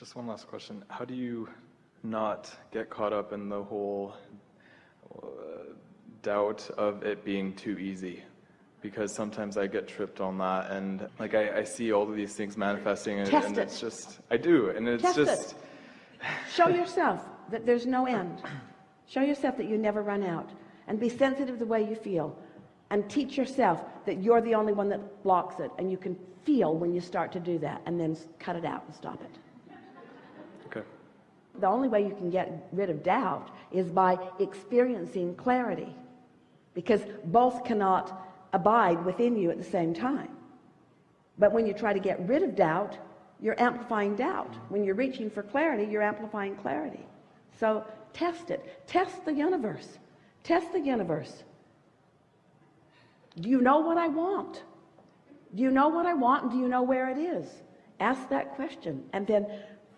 Just one last question. How do you not get caught up in the whole uh, doubt of it being too easy? Because sometimes I get tripped on that, and like I, I see all of these things manifesting, and, Test and it. it's just I do, and it's Test just it. Show yourself that there's no end. Show yourself that you never run out, and be sensitive to the way you feel, and teach yourself that you're the only one that blocks it, and you can feel when you start to do that, and then cut it out and stop it. The only way you can get rid of doubt is by experiencing clarity because both cannot abide within you at the same time. But when you try to get rid of doubt, you're amplifying doubt. When you're reaching for clarity, you're amplifying clarity. So test it. Test the universe. Test the universe. Do you know what I want? Do you know what I want and do you know where it is? Ask that question and then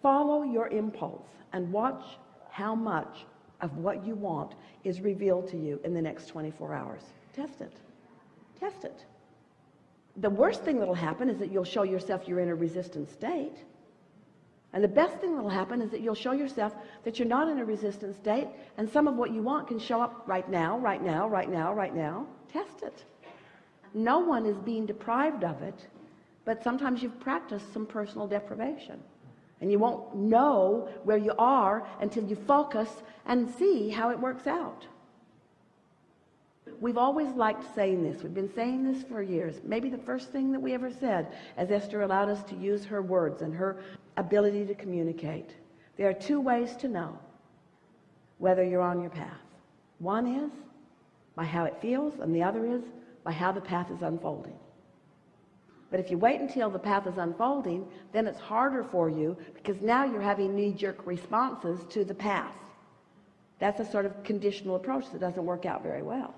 follow your impulse and watch how much of what you want is revealed to you in the next 24 hours. Test it. Test it. The worst thing that'll happen is that you'll show yourself you're in a resistant state. And the best thing that'll happen is that you'll show yourself that you're not in a resistant state and some of what you want can show up right now, right now, right now, right now. Test it. No one is being deprived of it, but sometimes you've practiced some personal deprivation. And you won't know where you are until you focus and see how it works out. We've always liked saying this. We've been saying this for years. Maybe the first thing that we ever said as Esther allowed us to use her words and her ability to communicate. There are two ways to know whether you're on your path. One is by how it feels, and the other is by how the path is unfolding. But if you wait until the path is unfolding, then it's harder for you because now you're having knee-jerk responses to the path. That's a sort of conditional approach that doesn't work out very well.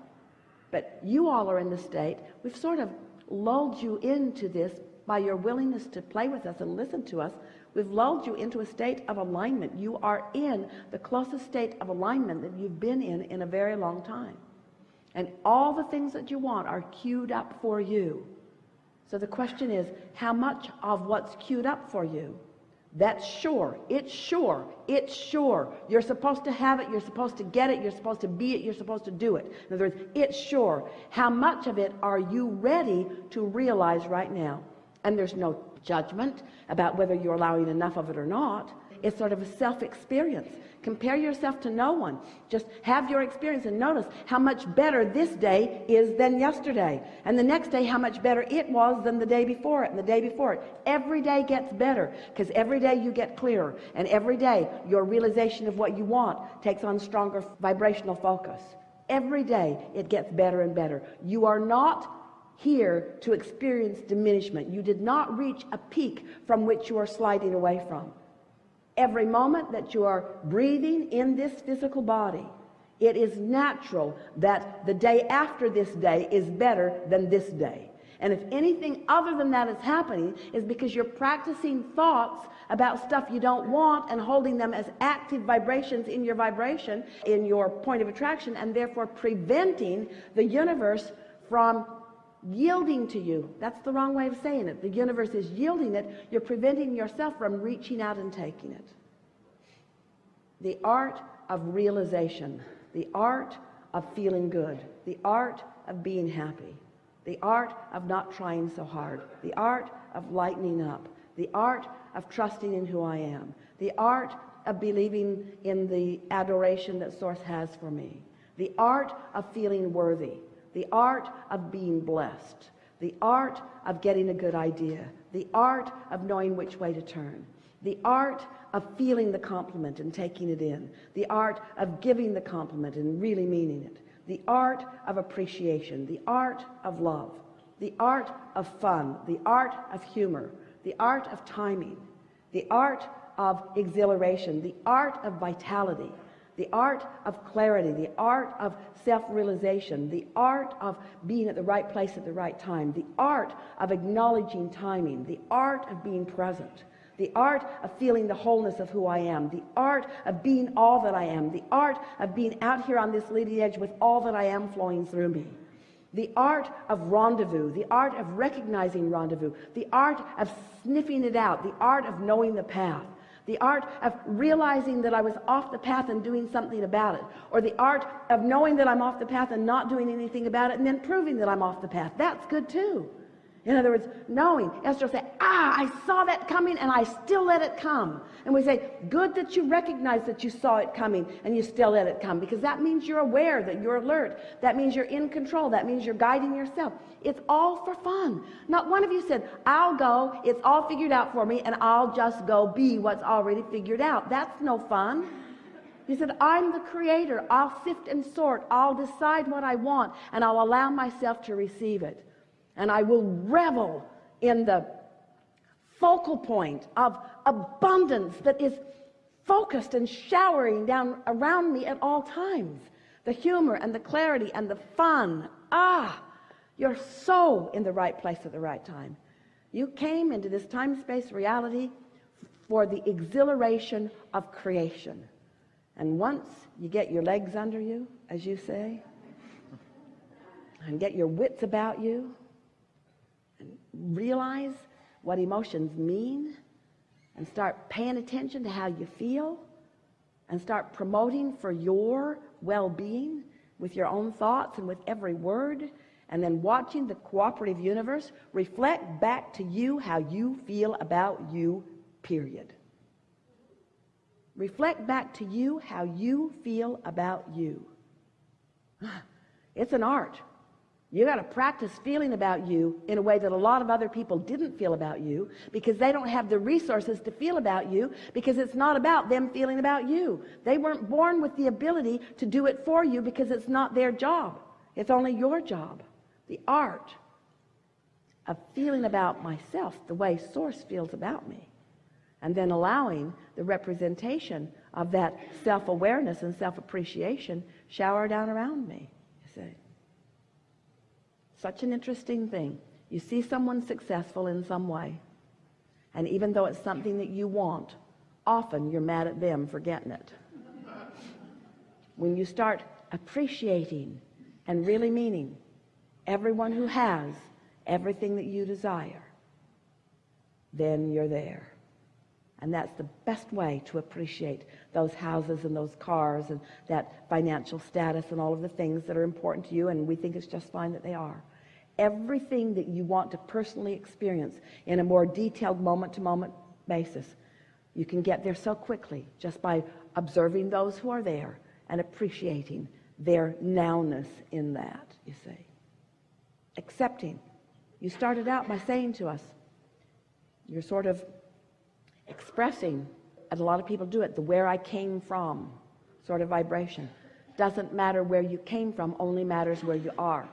But you all are in the state, we've sort of lulled you into this by your willingness to play with us and listen to us. We've lulled you into a state of alignment. You are in the closest state of alignment that you've been in in a very long time. And all the things that you want are queued up for you. So the question is, how much of what's queued up for you? That's sure. It's sure. It's sure. You're supposed to have it. You're supposed to get it. You're supposed to be it. You're supposed to do it. In other words, it's sure. How much of it are you ready to realize right now? And there's no judgment about whether you're allowing enough of it or not. It's sort of a self-experience. Compare yourself to no one. Just have your experience and notice how much better this day is than yesterday. And the next day, how much better it was than the day before it and the day before it. Every day gets better because every day you get clearer. And every day your realization of what you want takes on stronger vibrational focus. Every day it gets better and better. You are not here to experience diminishment. You did not reach a peak from which you are sliding away from every moment that you are breathing in this physical body it is natural that the day after this day is better than this day. And if anything other than that is happening is because you're practicing thoughts about stuff you don't want and holding them as active vibrations in your vibration in your point of attraction and therefore preventing the universe from yielding to you. That's the wrong way of saying it. The universe is yielding it. You're preventing yourself from reaching out and taking it. The art of realization. The art of feeling good. The art of being happy. The art of not trying so hard. The art of lightening up. The art of trusting in who I am. The art of believing in the adoration that source has for me. The art of feeling worthy the art of being blessed the art of getting a good idea the art of knowing which way to turn the art of feeling the compliment and taking it in the art of giving the compliment and really meaning it the art of appreciation the art of love the art of fun the art of humor the art of timing the art of exhilaration the art of vitality the art of clarity, the art of self-realization, the art of being at the right place at the right time, the art of acknowledging timing, the art of being present, the art of feeling the wholeness of who I am, the art of being all that I am, the art of being out here on this leading edge with all that I am flowing through me. The art of rendezvous, the art of recognizing rendezvous, the art of sniffing it out, the art of knowing the path, the art of realizing that I was off the path and doing something about it, or the art of knowing that I'm off the path and not doing anything about it and then proving that I'm off the path. That's good too. In other words, knowing. Esther say, ah, I saw that coming and I still let it come. And we say, good that you recognize that you saw it coming and you still let it come because that means you're aware, that you're alert. That means you're in control. That means you're guiding yourself. It's all for fun. Not one of you said, I'll go, it's all figured out for me and I'll just go be what's already figured out. That's no fun. He said, I'm the creator. I'll sift and sort. I'll decide what I want and I'll allow myself to receive it and I will revel in the focal point of abundance that is focused and showering down around me at all times. The humor and the clarity and the fun. Ah you're so in the right place at the right time. You came into this time-space reality for the exhilaration of creation. And once you get your legs under you as you say and get your wits about you realize what emotions mean and start paying attention to how you feel and start promoting for your well-being with your own thoughts and with every word and then watching the cooperative universe reflect back to you how you feel about you period. Reflect back to you how you feel about you. It's an art you got to practice feeling about you in a way that a lot of other people didn't feel about you because they don't have the resources to feel about you because it's not about them feeling about you. They weren't born with the ability to do it for you because it's not their job. It's only your job. The art of feeling about myself the way source feels about me and then allowing the representation of that self-awareness and self-appreciation shower down around me you see such an interesting thing. You see someone successful in some way, and even though it's something that you want, often you're mad at them for getting it. When you start appreciating and really meaning everyone who has everything that you desire, then you're there. And that's the best way to appreciate those houses and those cars and that financial status and all of the things that are important to you. And we think it's just fine that they are everything that you want to personally experience in a more detailed moment to moment basis. You can get there so quickly just by observing those who are there and appreciating their nowness in that you see. Accepting. You started out by saying to us you're sort of expressing and a lot of people do it the where I came from sort of vibration. Doesn't matter where you came from only matters where you are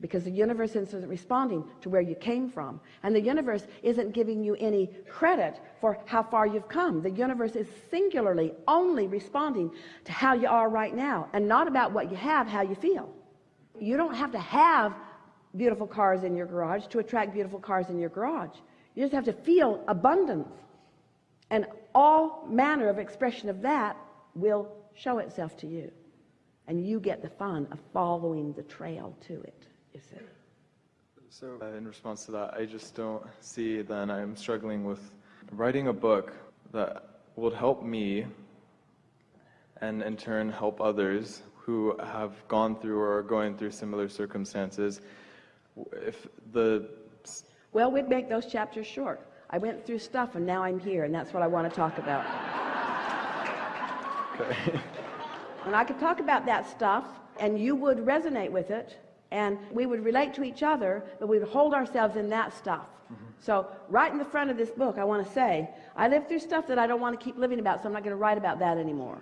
because the universe isn't responding to where you came from. And the universe isn't giving you any credit for how far you've come. The universe is singularly only responding to how you are right now and not about what you have how you feel. You don't have to have beautiful cars in your garage to attract beautiful cars in your garage. You just have to feel abundance. And all manner of expression of that will show itself to you. And you get the fun of following the trail to it So uh, in response to that, I just don't see then I'm struggling with writing a book that would help me and in turn help others who have gone through or are going through similar circumstances. If the well, we'd make those chapters short. I went through stuff and now I'm here, and that's what I want to talk about. Okay. and I could talk about that stuff, and you would resonate with it, and we would relate to each other but we would hold ourselves in that stuff. Mm-hmm. so right in the front of this book I want to say I lived through stuff that I don't want to keep living about so I'm not going to write about that anymore.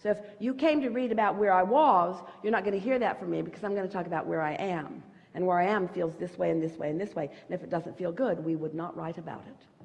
So if you came to read about where I was you're not going to hear that from me because I'm going to talk about where I am. And where I am feels this way and this way and this way. And if it doesn't feel good we would not write about it